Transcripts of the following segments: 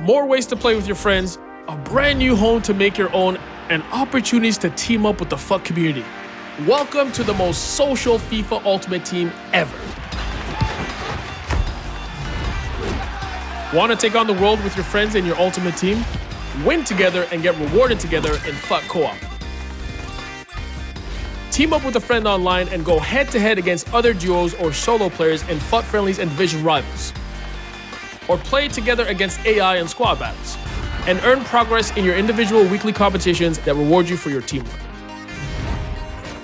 more ways to play with your friends, a brand new home to make your own, and opportunities to team up with the FUT community. Welcome to the most social FIFA Ultimate Team ever. Want to take on the world with your friends and your Ultimate Team? Win together and get rewarded together in FUT Co-op. Team up with a friend online and go head-to-head against other duos or solo players in FUT friendlies and division rivals. Or play together against AI and squad battles. And earn progress in your individual weekly competitions that reward you for your teamwork.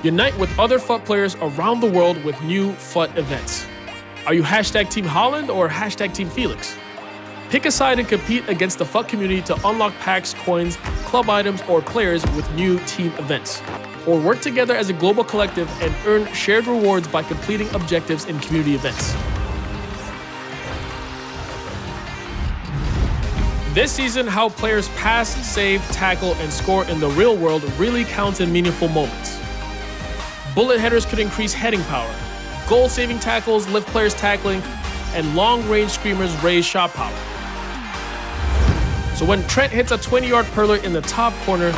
Unite with other FUT players around the world with new FUT events. Are you hashtag Team Haaland or hashtag Team Felix? Pick a side and compete against the FUT community to unlock packs, coins, club items, or players with new team events. Or work together as a global collective and earn shared rewards by completing objectives in community events. This season, how players pass, save, tackle, and score in the real world really counts in meaningful moments. Bullet headers could increase heading power. Goal saving tackles lift players tackling, and long range screamers raise shot power. So when Trent hits a 20 yard perler in the top corner,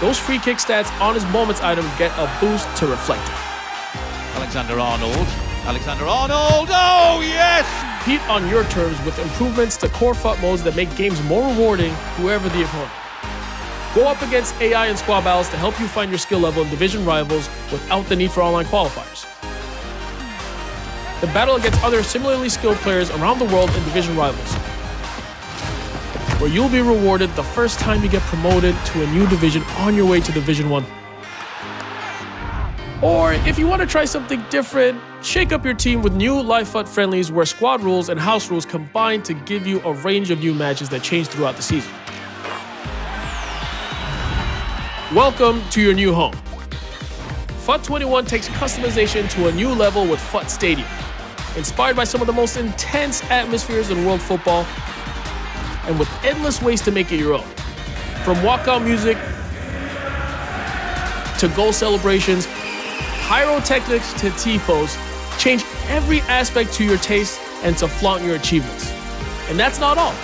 those free kick stats on his moments item get a boost to reflect it. Alexander Arnold. Alexander Arnold. Oh, yes! Compete on your terms with improvements to core FUT modes that make games more rewarding, whoever the opponent. Go up against AI and squad battles to help you find your skill level in division rivals without the need for online qualifiers. The battle against other similarly skilled players around the world in division rivals, where you'll be rewarded the first time you get promoted to a new division on your way to Division 1. Or if you want to try something different, shake up your team with new Live FUT friendlies where squad rules and house rules combine to give you a range of new matches that change throughout the season. Welcome to your new home. FUT 21 takes customization to a new level with FUT Stadium. Inspired by some of the most intense atmospheres in world football, and with endless ways to make it your own. From walkout music to goal celebrations, pyrotechnics to tifos, change every aspect to your taste and to flaunt your achievements. And that's not all.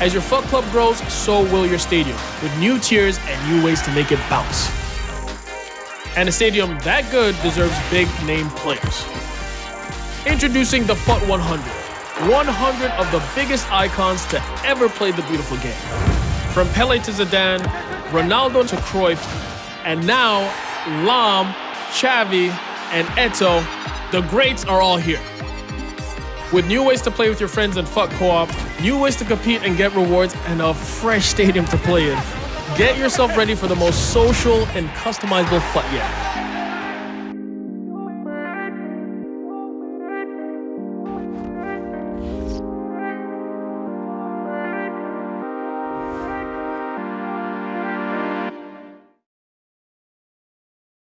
As your FUT club grows, so will your stadium, with new tiers and new ways to make it bounce. And a stadium that good deserves big name players. Introducing the FUT 100 100 of the biggest icons to ever play the beautiful game. From Pele to Zidane, Ronaldo to Cruyff, and now Lahm, Xavi, and Eto'o, the greats are all here. With new ways to play with your friends in FUT Co-op, new ways to compete and get rewards, and a fresh stadium to play in, get yourself ready for the most social and customizable FUT yet.